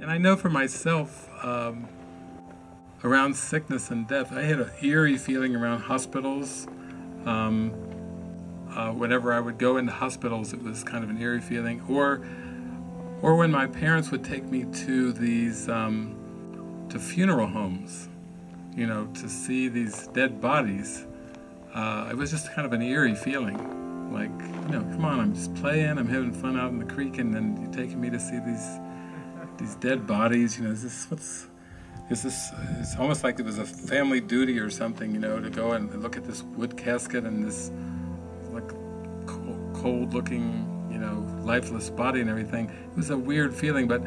And I know for myself, um, around sickness and death, I had an eerie feeling around hospitals. Um, uh, whenever I would go into hospitals, it was kind of an eerie feeling. Or, or when my parents would take me to these, um, to funeral homes, you know, to see these dead bodies. Uh, it was just kind of an eerie feeling. Like, you know, come on, I'm just playing, I'm having fun out in the creek, and then you're taking me to see these these dead bodies. You know, is this what's is this? It's almost like it was a family duty or something. You know, to go and look at this wood casket and this like cold-looking, you know, lifeless body and everything. It was a weird feeling, but.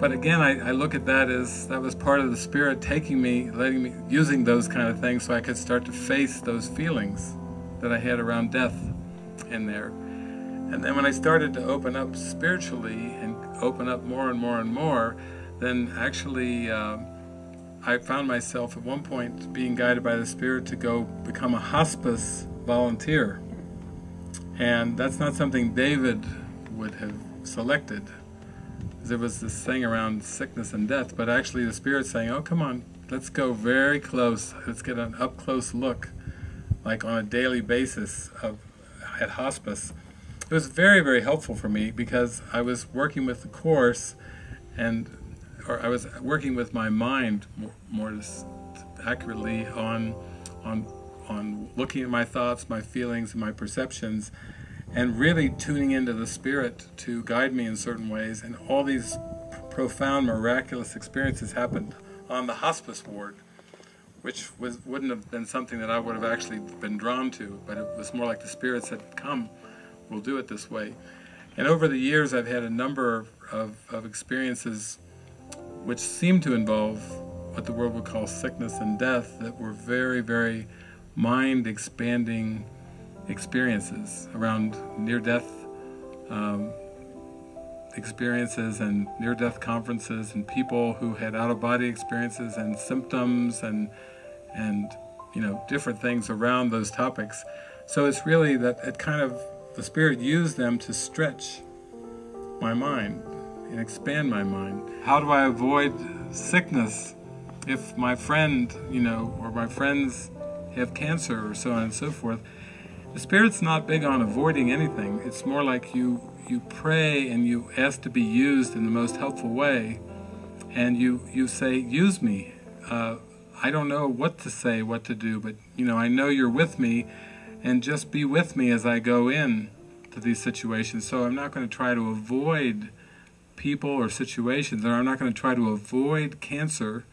But again, I, I, look at that as that was part of the spirit taking me, letting me, using those kind of things so I could start to face those feelings that I had around death in there. And then when I started to open up spiritually and open up more and more and more, then actually um, I found myself at one point being guided by the Spirit to go become a hospice volunteer. And that's not something David would have selected. There was this thing around sickness and death, but actually the Spirit saying, oh, come on, let's go very close. Let's get an up-close look, like on a daily basis of at hospice it was very, very helpful for me because I was working with the Course and or I was working with my mind more, more accurately on, on, on looking at my thoughts, my feelings, and my perceptions and really tuning into the Spirit to guide me in certain ways. And all these profound, miraculous experiences happened on the hospice ward, which was, wouldn't have been something that I would have actually been drawn to, but it was more like the spirits had come, we'll do it this way. And over the years, I've had a number of, of experiences which seem to involve what the world would call sickness and death that were very, very mind expanding experiences around near death um, experiences and near death conferences and people who had out of body experiences and symptoms and, and you know, different things around those topics. So it's really that it kind of the Spirit used them to stretch my mind and expand my mind. How do I avoid sickness if my friend, you know, or my friends have cancer or so on and so forth? The Spirit's not big on avoiding anything. It's more like you, you pray and you ask to be used in the most helpful way. And you, you say, use me. Uh, I don't know what to say, what to do, but, you know, I know you're with me and just be with me as I go in to these situations. So I'm not going to try to avoid people or situations, or I'm not going to try to avoid cancer.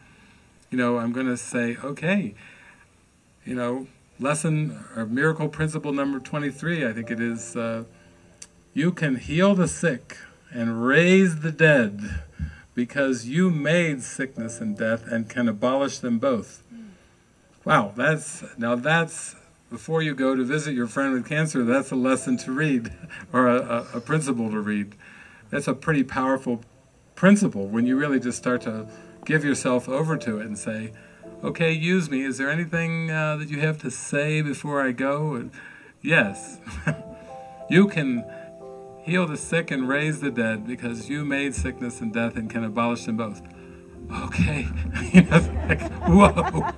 You know, I'm going to say, okay, you know, lesson or miracle principle number 23, I think it is, uh, you can heal the sick and raise the dead because you made sickness and death and can abolish them both. Wow, that's now that's before you go to visit your friend with cancer, that's a lesson to read, or a, a, a principle to read. That's a pretty powerful principle when you really just start to give yourself over to it and say, okay, use me. Is there anything uh, that you have to say before I go? And yes. you can heal the sick and raise the dead because you made sickness and death and can abolish them both. Okay. you know, like, whoa.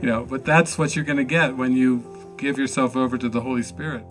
You know, but that's what you're going to get when you give yourself over to the Holy Spirit.